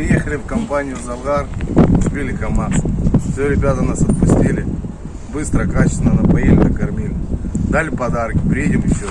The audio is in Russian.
приехали в компанию Залгар, купили КамАЗ. Все, ребята нас отпустили. Быстро, качественно напоили, накормили. Дали подарки, приедем еще.